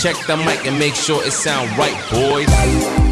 Check the mic and make sure it sound right, boys.